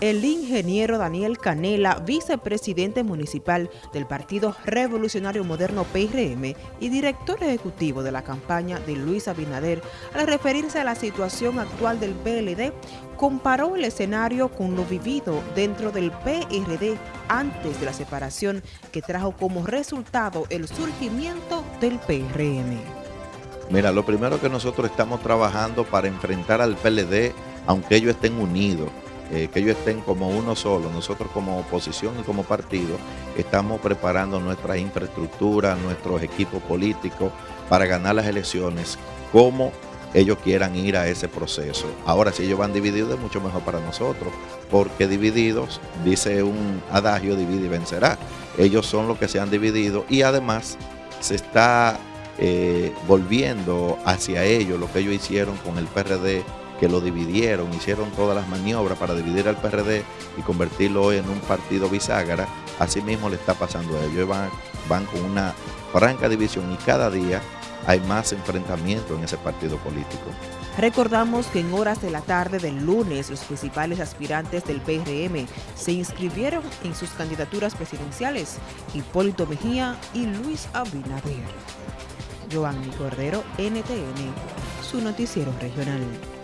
El ingeniero Daniel Canela, vicepresidente municipal del Partido Revolucionario Moderno PRM y director ejecutivo de la campaña de Luis Abinader, al referirse a la situación actual del PLD, comparó el escenario con lo vivido dentro del PRD antes de la separación que trajo como resultado el surgimiento del PRM. Mira, lo primero que nosotros estamos trabajando para enfrentar al PLD, aunque ellos estén unidos, eh, que ellos estén como uno solo. Nosotros como oposición y como partido estamos preparando nuestra infraestructura, nuestros equipos políticos para ganar las elecciones como ellos quieran ir a ese proceso. Ahora, si ellos van divididos, es mucho mejor para nosotros, porque divididos, dice un adagio, divide y vencerá. Ellos son los que se han dividido y además se está eh, volviendo hacia ellos lo que ellos hicieron con el PRD que lo dividieron, hicieron todas las maniobras para dividir al PRD y convertirlo hoy en un partido bisagra, así mismo le está pasando a ellos. Van, van con una franca división y cada día hay más enfrentamiento en ese partido político. Recordamos que en horas de la tarde del lunes los principales aspirantes del PRM se inscribieron en sus candidaturas presidenciales, Hipólito Mejía y Luis Abinader. Giovanni Cordero, NTN, su noticiero regional.